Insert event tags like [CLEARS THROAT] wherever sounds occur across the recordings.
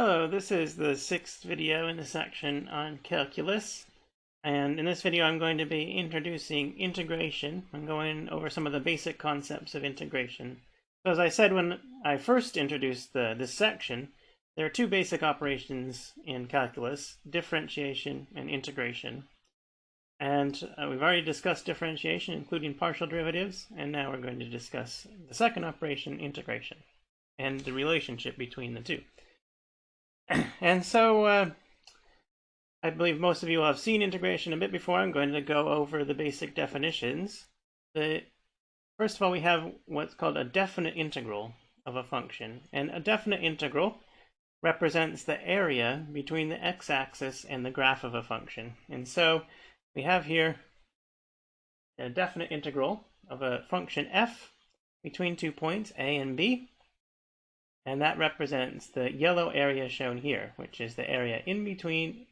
Hello, this is the sixth video in the section on calculus. And in this video, I'm going to be introducing integration. I'm going over some of the basic concepts of integration. So as I said when I first introduced the, this section, there are two basic operations in calculus, differentiation and integration. And uh, we've already discussed differentiation, including partial derivatives, and now we're going to discuss the second operation, integration, and the relationship between the two. [CLEARS THROAT] and so uh, I believe most of you have seen integration a bit before. I'm going to go over the basic definitions. The, first of all, we have what's called a definite integral of a function. And a definite integral represents the area between the x-axis and the graph of a function. And so we have here a definite integral of a function f between two points, a and b, and that represents the yellow area shown here, which is the area in between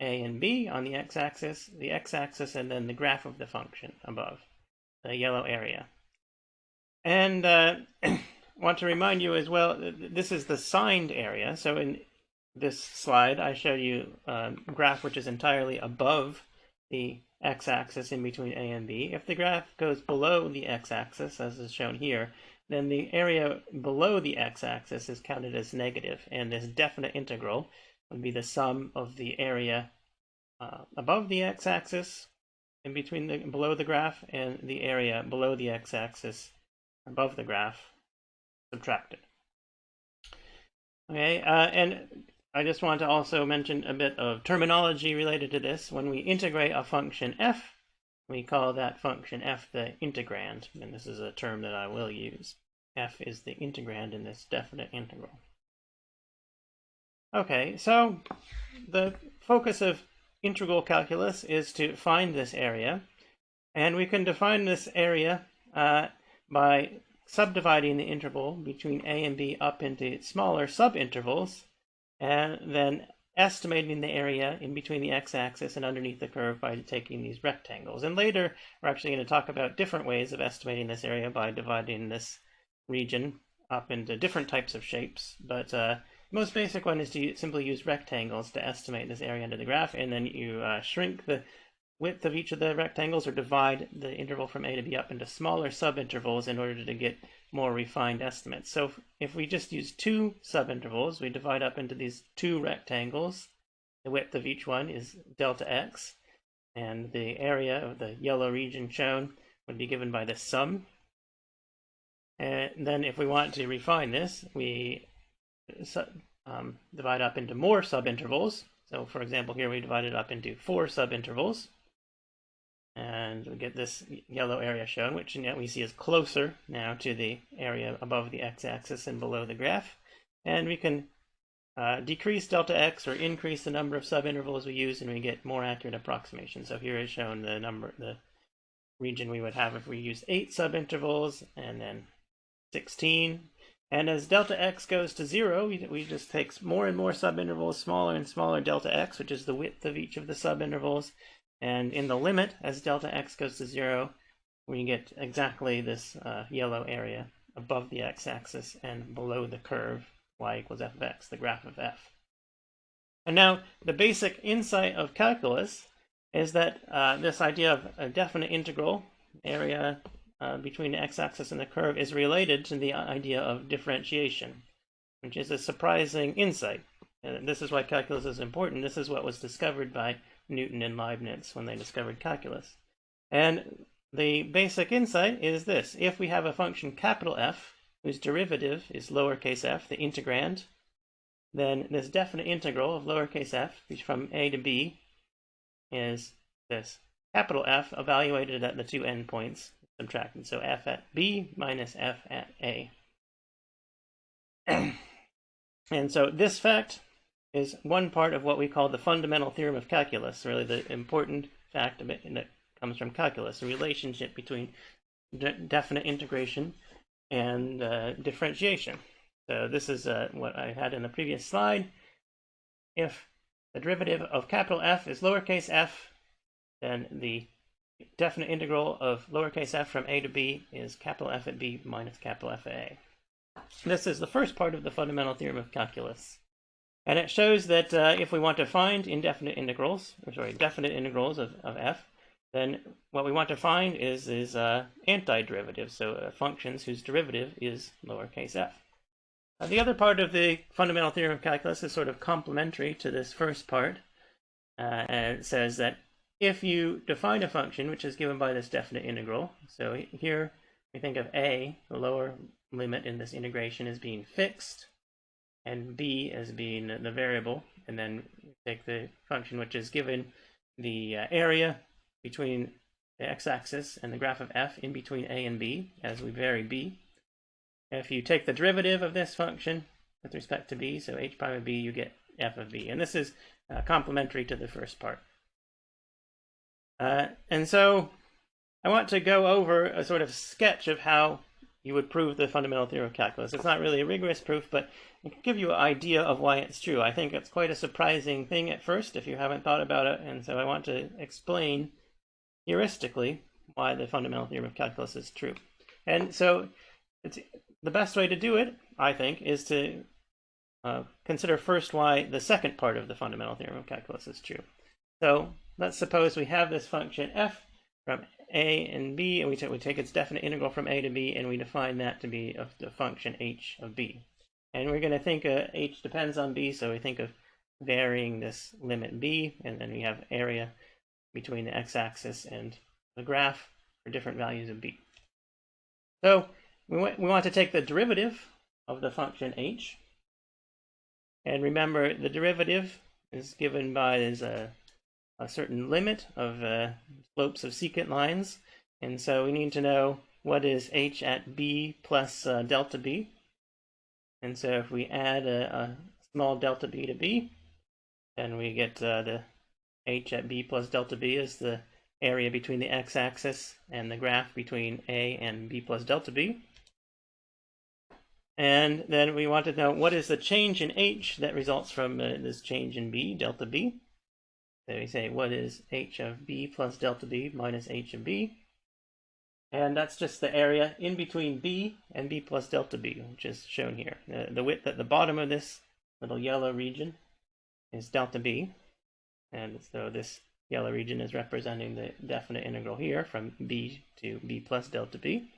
a and b on the x-axis, the x-axis, and then the graph of the function above, the yellow area. And uh, [CLEARS THROAT] want to remind you as well, this is the signed area. So in this slide, I show you a graph which is entirely above the x-axis in between a and b. If the graph goes below the x-axis, as is shown here, then the area below the x-axis is counted as negative, and this definite integral would be the sum of the area uh, above the x-axis in between the below the graph and the area below the x-axis above the graph subtracted. Okay, uh, and I just want to also mention a bit of terminology related to this. When we integrate a function f, we call that function f the integrand, and this is a term that I will use f is the integrand in this definite integral. Okay, so the focus of integral calculus is to find this area, and we can define this area uh, by subdividing the interval between a and b up into smaller subintervals, and then estimating the area in between the x-axis and underneath the curve by taking these rectangles. And later, we're actually going to talk about different ways of estimating this area by dividing this region up into different types of shapes, but uh, most basic one is to simply use rectangles to estimate this area under the graph, and then you uh, shrink the width of each of the rectangles or divide the interval from A to B up into smaller subintervals in order to get more refined estimates. So if, if we just use two subintervals, we divide up into these two rectangles. The width of each one is delta x, and the area of the yellow region shown would be given by the sum and then if we want to refine this, we um, divide up into more subintervals. So for example, here we divide it up into four subintervals. And we get this yellow area shown, which we see is closer now to the area above the x-axis and below the graph. And we can uh, decrease delta x or increase the number of subintervals we use, and we get more accurate approximation. So here is shown the number, the region we would have if we use eight subintervals, and then 16. And as delta x goes to 0, we, we just take more and more subintervals, smaller and smaller delta x, which is the width of each of the subintervals. And in the limit, as delta x goes to 0, we get exactly this uh, yellow area above the x-axis and below the curve y equals f of x, the graph of f. And now, the basic insight of calculus is that uh, this idea of a definite integral, area uh, between the x-axis and the curve is related to the idea of differentiation, which is a surprising insight. And this is why calculus is important. This is what was discovered by Newton and Leibniz when they discovered calculus. And the basic insight is this. If we have a function capital F, whose derivative is lowercase f, the integrand, then this definite integral of lowercase f, from a to b, is this capital F evaluated at the two endpoints subtracted. So f at b minus f at a. [CLEARS THROAT] and so this fact is one part of what we call the fundamental theorem of calculus, really the important fact of it that comes from calculus, the relationship between de definite integration and uh, differentiation. So this is uh, what I had in the previous slide. If the derivative of capital F is lowercase f, then the definite integral of lowercase f from a to b is capital F at b minus capital F at a. This is the first part of the fundamental theorem of calculus. And it shows that uh, if we want to find indefinite integrals, or sorry, definite integrals of, of f, then what we want to find is, is uh, antiderivatives, so uh, functions whose derivative is lowercase f. Uh, the other part of the fundamental theorem of calculus is sort of complementary to this first part. Uh, and it says that if you define a function which is given by this definite integral, so here we think of a, the lower limit in this integration, as being fixed, and b as being the variable, and then take the function which is given the uh, area between the x-axis and the graph of f in between a and b as we vary b. If you take the derivative of this function with respect to b, so h prime of b, you get f of b. And this is uh, complementary to the first part. Uh, and so I want to go over a sort of sketch of how you would prove the fundamental theorem of calculus. It's not really a rigorous proof, but it can give you an idea of why it's true. I think it's quite a surprising thing at first if you haven't thought about it, and so I want to explain heuristically why the fundamental theorem of calculus is true. And so it's the best way to do it, I think, is to uh, consider first why the second part of the fundamental theorem of calculus is true. So let's suppose we have this function f from a and b, and we, we take its definite integral from a to b, and we define that to be of the function h of b. And we're going to think uh, h depends on b, so we think of varying this limit b, and then we have area between the x-axis and the graph for different values of b. So we we want to take the derivative of the function h, and remember the derivative is given by is a a certain limit of uh, slopes of secant lines. And so we need to know what is h at b plus uh, delta b. And so if we add a, a, small delta b to b, then we get uh, the h at b plus delta b is the area between the x-axis and the graph between a and b plus delta b. And then we want to know what is the change in h that results from uh, this change in b, delta b. So we say what is h of b plus delta b minus h of b. And that's just the area in between b and b plus delta b, which is shown here. The, the width at the bottom of this little yellow region is delta b. And so this yellow region is representing the definite integral here from b to b plus delta b.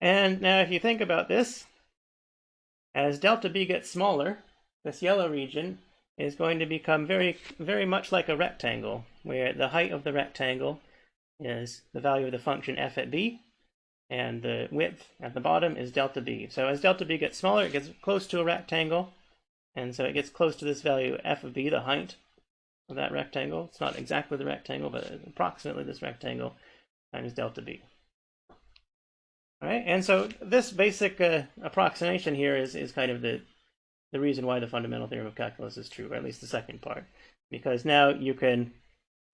And now if you think about this, as delta b gets smaller, this yellow region is going to become very, very much like a rectangle, where the height of the rectangle is the value of the function f at b, and the width at the bottom is delta b. So as delta b gets smaller, it gets close to a rectangle, and so it gets close to this value f of b, the height of that rectangle. It's not exactly the rectangle, but approximately this rectangle times delta b. All right, and so this basic uh, approximation here is, is kind of the the reason why the fundamental theorem of calculus is true, or at least the second part. Because now you can,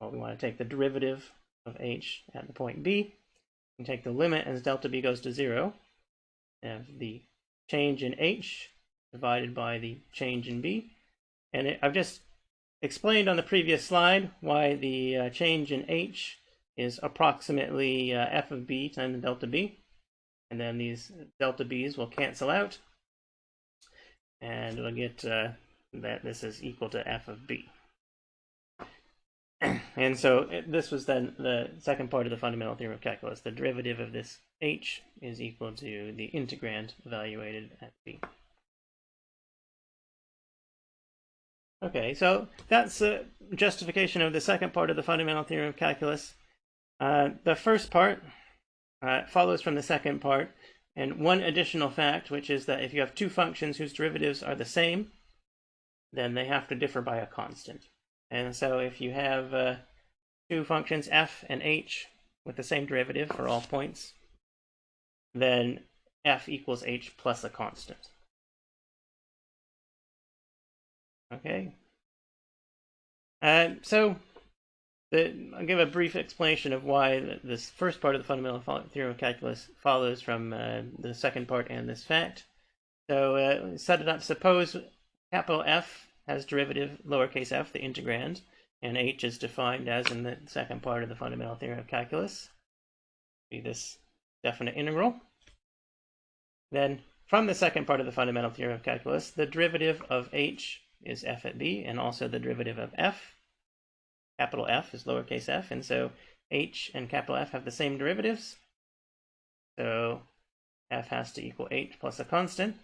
well, we want to take the derivative of h at the point b, and take the limit as delta b goes to 0, and the change in h divided by the change in b. And it, I've just explained on the previous slide why the uh, change in h is approximately uh, f of b times delta b. And then these delta b's will cancel out, and we'll get uh, that this is equal to f of b. [CLEARS THROAT] and so it, this was then the second part of the fundamental theorem of calculus. The derivative of this h is equal to the integrand evaluated at b. Okay, so that's a justification of the second part of the fundamental theorem of calculus. Uh, the first part uh, follows from the second part, and one additional fact, which is that if you have two functions whose derivatives are the same, then they have to differ by a constant. And so if you have uh, two functions f and h with the same derivative for all points, then f equals h plus a constant. Okay. Uh, so I'll give a brief explanation of why this first part of the fundamental theorem of calculus follows from uh, the second part and this fact. So uh, set it up. Suppose capital F has derivative lowercase f, the integrand, and h is defined as in the second part of the fundamental theorem of calculus. Be this definite integral. Then from the second part of the fundamental theorem of calculus, the derivative of h is f at b, and also the derivative of f, capital F is lowercase f, and so h and capital F have the same derivatives. So f has to equal h plus a constant.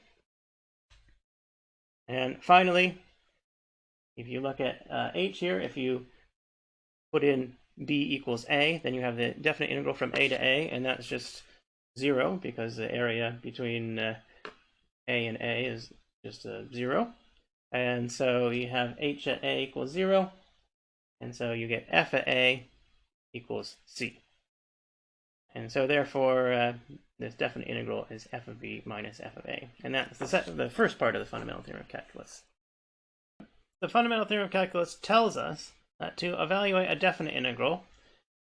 And finally, if you look at uh, h here, if you put in b equals a, then you have the definite integral from a to a, and that's just 0 because the area between uh, a and a is just a 0. And so you have h at a equals 0, and so you get f of a equals c. And so therefore, uh, this definite integral is f of b minus f of a. And that's the, the first part of the fundamental theorem of calculus. The fundamental theorem of calculus tells us that to evaluate a definite integral,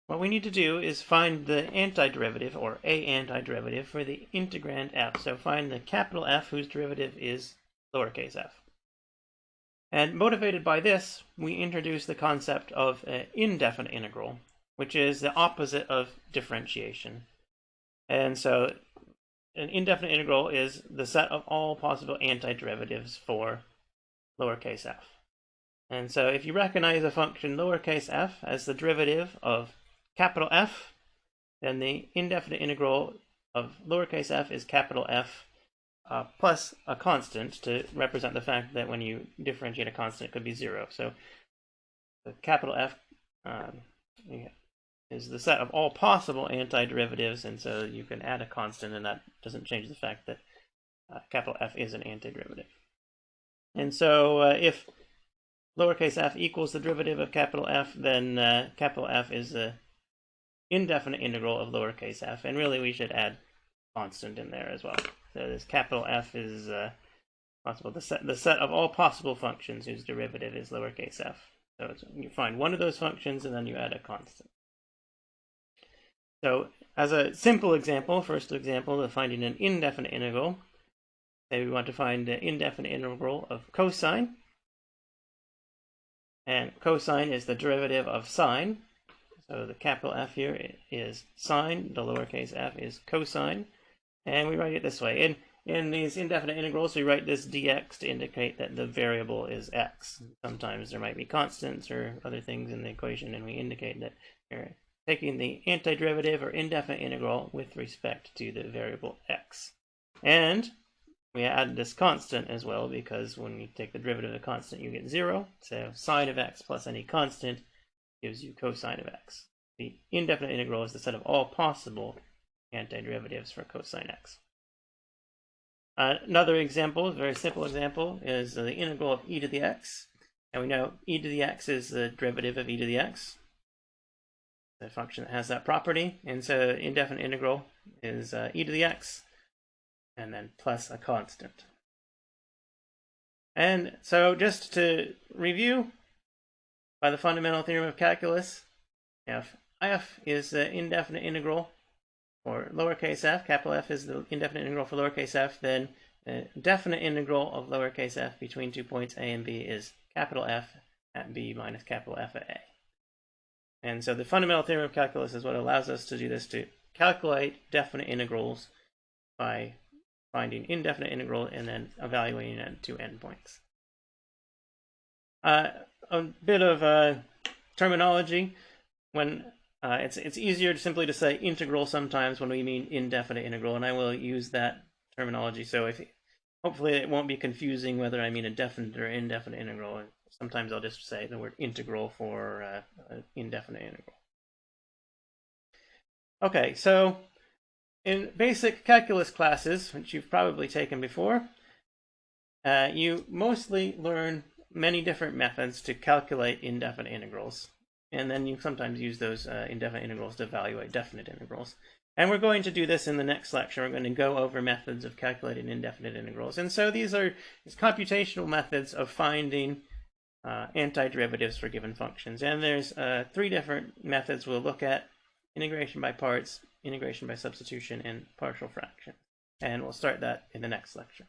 what we need to do is find the antiderivative, or a antiderivative, for the integrand f. So find the capital F whose derivative is lowercase f. And motivated by this, we introduce the concept of an indefinite integral, which is the opposite of differentiation. And so an indefinite integral is the set of all possible antiderivatives for lowercase f. And so if you recognize a function lowercase f as the derivative of capital F, then the indefinite integral of lowercase f is capital F uh, plus a constant to represent the fact that when you differentiate a constant, it could be zero. So the capital F um, is the set of all possible antiderivatives, and so you can add a constant, and that doesn't change the fact that uh, capital F is an antiderivative. And so uh, if lowercase f equals the derivative of capital F, then uh, capital F is the indefinite integral of lowercase f, and really we should add constant in there as well. So this capital F is uh, possible the set the set of all possible functions whose derivative is lowercase f. So you find one of those functions and then you add a constant. So as a simple example, first example of finding an indefinite integral, say we want to find the indefinite integral of cosine. And cosine is the derivative of sine. So the capital F here is sine, the lowercase f is cosine. And we write it this way. In, in these indefinite integrals, we write this dx to indicate that the variable is x. Sometimes there might be constants or other things in the equation, and we indicate that we're taking the antiderivative or indefinite integral with respect to the variable x. And we add this constant as well because when you take the derivative of a constant you get 0. So sine of x plus any constant gives you cosine of x. The indefinite integral is the set of all possible antiderivatives for cosine x. Uh, another example, a very simple example, is the integral of e to the x. And we know e to the x is the derivative of e to the x the function that has that property. And so indefinite integral is uh, e to the x and then plus a constant. And so just to review, by the fundamental theorem of calculus, if f is the indefinite integral for lowercase f, capital F is the indefinite integral for lowercase f, then the definite integral of lowercase f between two points a and b is capital F at b minus capital F at a. And so the fundamental theorem of calculus is what allows us to do this, to calculate definite integrals by finding indefinite integral and then evaluating it at two endpoints. Uh, a bit of uh, terminology. When uh, it's it's easier to simply to say integral sometimes when we mean indefinite integral, and I will use that terminology. So if hopefully it won't be confusing whether I mean a definite or indefinite integral sometimes I'll just say the word integral for uh, indefinite integral. Okay, so in basic calculus classes, which you've probably taken before, uh, you mostly learn many different methods to calculate indefinite integrals. And then you sometimes use those uh, indefinite integrals to evaluate definite integrals. And we're going to do this in the next lecture. We're going to go over methods of calculating indefinite integrals. And so these are these computational methods of finding uh, antiderivatives for given functions. And there's uh, three different methods we'll look at, integration by parts, integration by substitution, and partial fraction. And we'll start that in the next lecture.